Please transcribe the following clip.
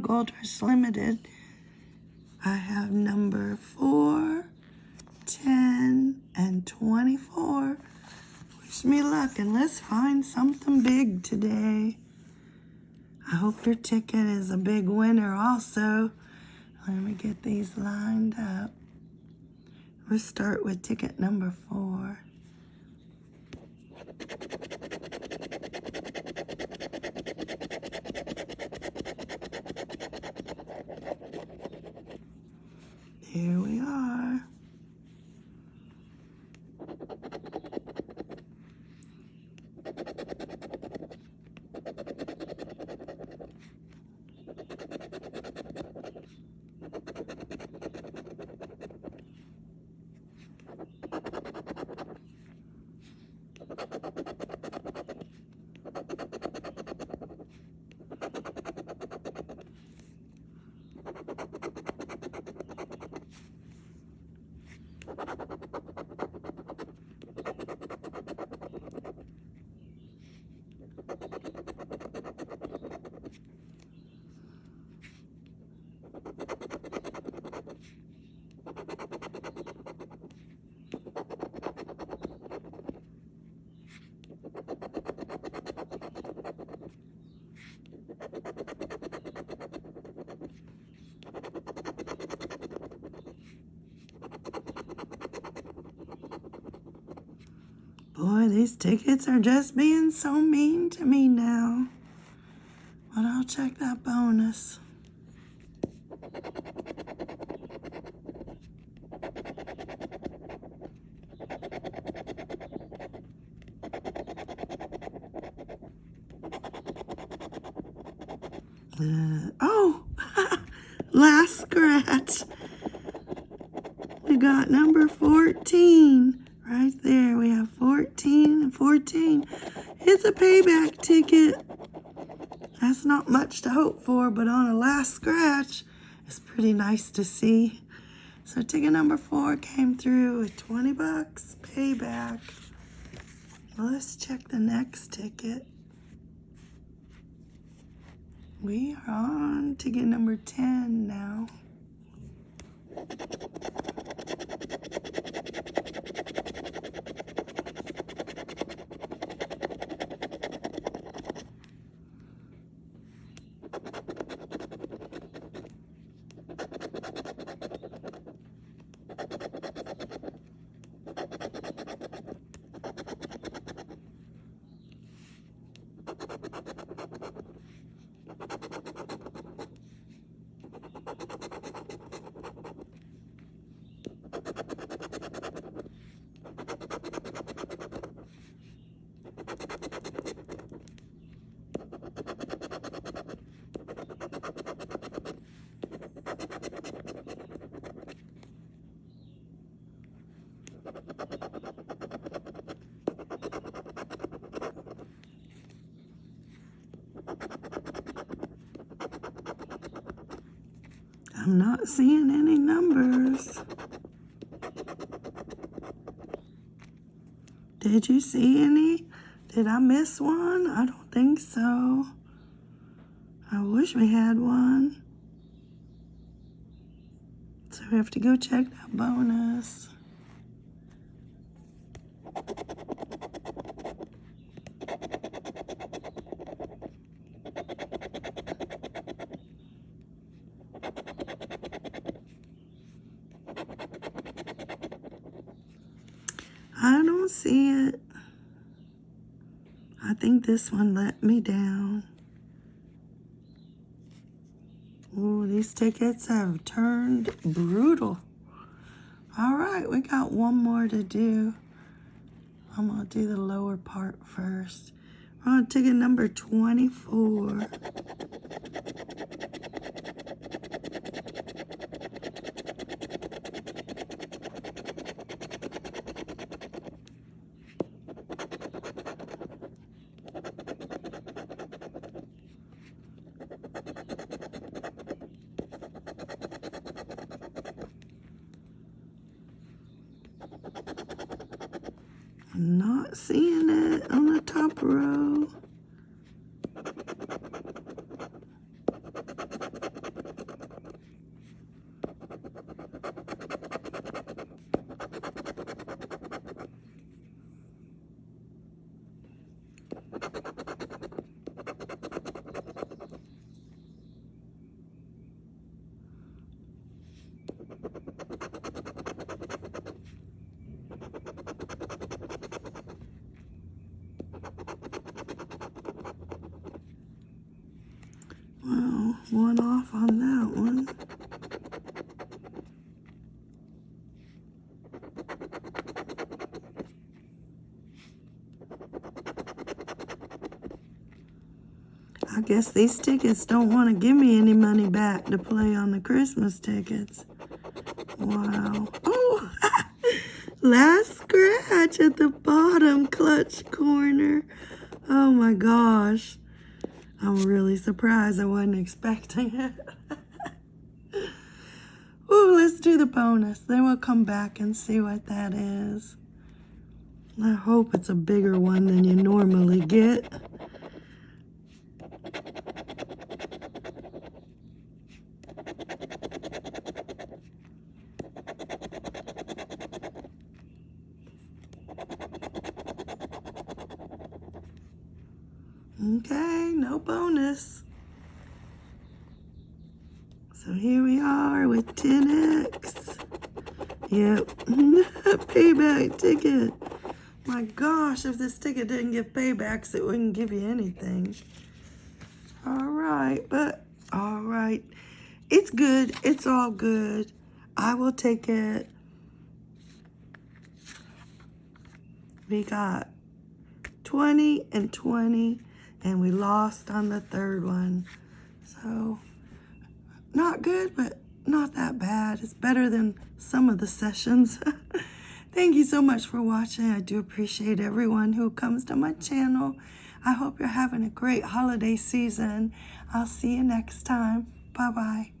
Gold Rush Limited. I have number 4, 10, and 24. Wish me luck and let's find something big today. I hope your ticket is a big winner also. Let me get these lined up. We'll start with ticket number 4. Here we are. Boy, these tickets are just being so mean to me now. But I'll check that bonus. Uh, oh, last scratch. We got number 14 right there. We have 14 and 14. Payback ticket. That's not much to hope for, but on a last scratch, it's pretty nice to see. So ticket number four came through with 20 bucks payback. Let's check the next ticket. We are on ticket number 10 now. I'm not seeing any numbers. Did you see any? Did I miss one? I don't think so. I wish we had one. So we have to go check that bonus. I don't see it. I think this one let me down. Oh, these tickets have turned brutal. All right, we got one more to do. I'm gonna do the lower part first. We're on ticket number 24. Not seeing it on the top row. One off on that one. I guess these tickets don't want to give me any money back to play on the Christmas tickets. Wow. Oh, last scratch at the bottom clutch corner. Oh my gosh. I'm really surprised. I wasn't expecting it. Ooh, let's do the bonus. Then we'll come back and see what that is. I hope it's a bigger one than you normally get. Okay, no bonus. So here we are with 10x. Yep, payback ticket. My gosh, if this ticket didn't give paybacks, it wouldn't give you anything. All right, but all right. It's good. It's all good. I will take it. We got 20 and 20 and we lost on the third one. So not good, but not that bad. It's better than some of the sessions. Thank you so much for watching. I do appreciate everyone who comes to my channel. I hope you're having a great holiday season. I'll see you next time. Bye-bye.